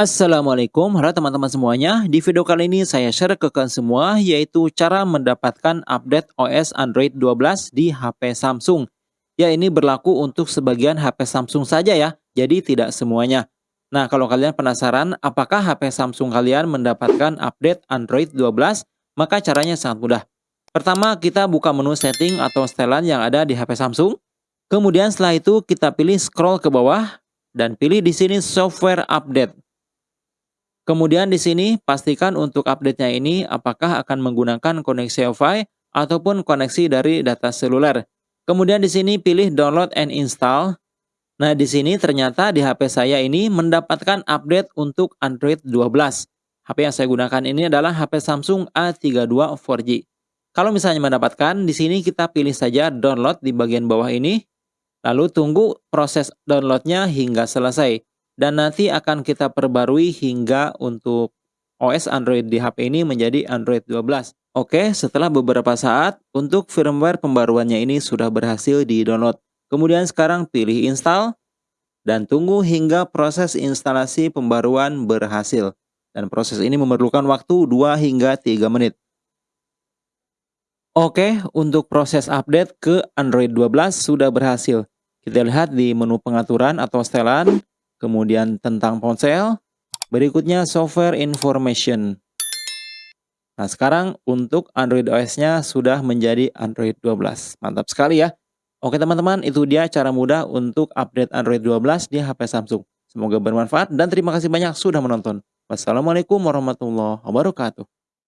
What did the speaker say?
Assalamualaikum, halo teman-teman semuanya. Di video kali ini saya share ke kalian semua yaitu cara mendapatkan update OS Android 12 di HP Samsung. Ya ini berlaku untuk sebagian HP Samsung saja ya, jadi tidak semuanya. Nah kalau kalian penasaran apakah HP Samsung kalian mendapatkan update Android 12, maka caranya sangat mudah. Pertama kita buka menu setting atau setelan yang ada di HP Samsung. Kemudian setelah itu kita pilih scroll ke bawah dan pilih di sini software update. Kemudian di sini pastikan untuk update-nya ini apakah akan menggunakan koneksi Wi-Fi ataupun koneksi dari data seluler. Kemudian di sini pilih download and install. Nah, di sini ternyata di HP saya ini mendapatkan update untuk Android 12. HP yang saya gunakan ini adalah HP Samsung A32 4G. Kalau misalnya mendapatkan, di sini kita pilih saja download di bagian bawah ini. Lalu tunggu proses downloadnya hingga selesai dan nanti akan kita perbarui hingga untuk OS Android di HP ini menjadi Android 12. Oke, setelah beberapa saat, untuk firmware pembaruannya ini sudah berhasil di-download. Kemudian sekarang pilih install, dan tunggu hingga proses instalasi pembaruan berhasil. Dan proses ini memerlukan waktu 2 hingga 3 menit. Oke, untuk proses update ke Android 12 sudah berhasil. Kita lihat di menu pengaturan atau setelan, kemudian tentang ponsel, berikutnya software information. Nah sekarang untuk Android OS-nya sudah menjadi Android 12. Mantap sekali ya. Oke teman-teman, itu dia cara mudah untuk update Android 12 di HP Samsung. Semoga bermanfaat dan terima kasih banyak sudah menonton. Wassalamualaikum warahmatullahi wabarakatuh.